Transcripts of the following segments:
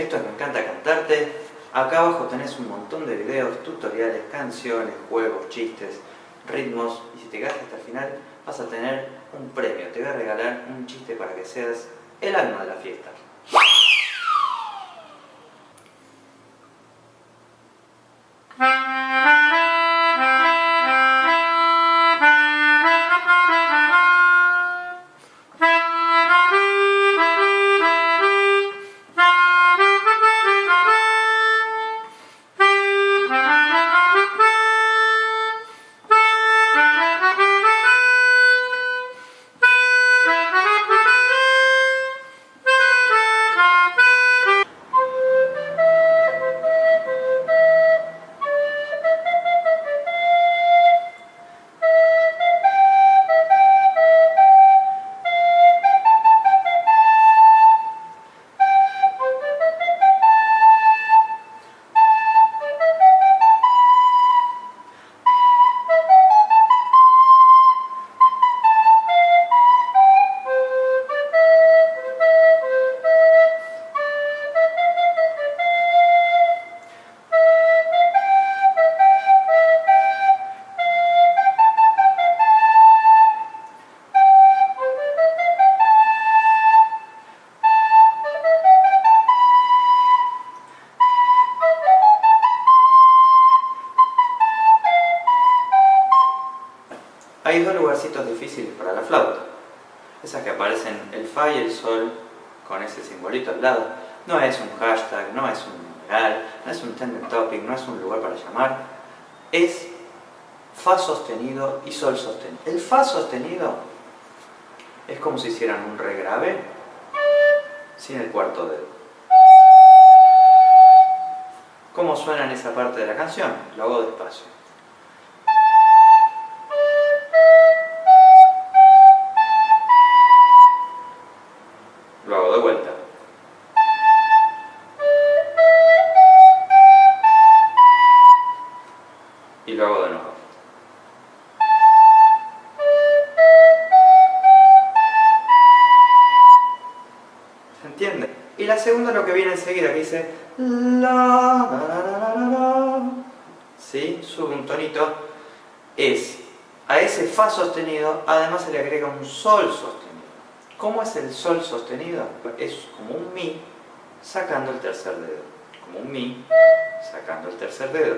Esto es Me Encanta Cantarte. Acá abajo tenés un montón de videos, tutoriales, canciones, juegos, chistes, ritmos. Y si te quedas hasta el final vas a tener un premio. Te voy a regalar un chiste para que seas el alma de la fiesta. Hay dos lugarcitos difíciles para la flauta. Esas que aparecen el Fa y el Sol con ese simbolito al lado. No es un hashtag, no es un numeral, no es un tender topic, no es un lugar para llamar. Es Fa sostenido y Sol sostenido. El Fa sostenido es como si hicieran un regrave sin el cuarto dedo. ¿Cómo suena en esa parte de la canción? Lo hago despacio. La segunda lo que viene enseguida, que dice la, ¿Sí? Sube un tonito. Es a ese Fa sostenido, además se le agrega un Sol sostenido. ¿Cómo es el Sol sostenido? Es como un Mi sacando el tercer dedo. Como un Mi sacando el tercer dedo.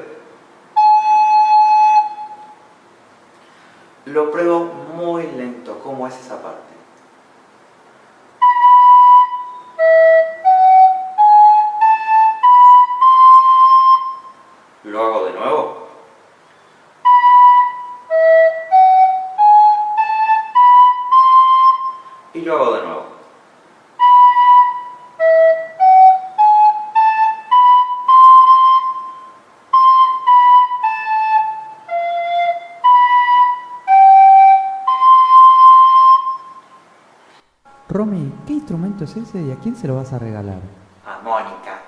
Lo pruebo muy lento, ¿cómo es esa parte? Y lo hago de nuevo. Romy, ¿qué instrumento es ese y a quién se lo vas a regalar? A Mónica.